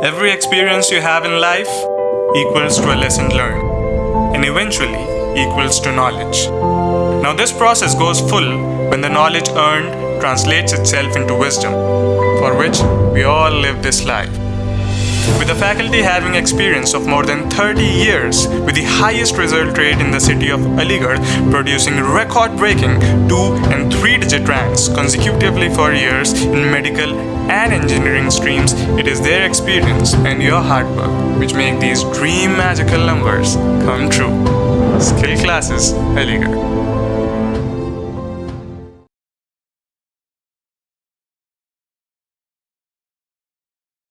Every experience you have in life equals to a lesson learned and eventually equals to knowledge. Now, this process goes full when the knowledge earned translates itself into wisdom, for which we all live this life. With the faculty having experience of more than 30 years with the highest result rate in the city of Aligarh producing record-breaking 2 and 3-digit ranks consecutively for years in medical and engineering streams, it is their experience and your hard work which make these dream magical numbers come true. Skill Classes Aligarh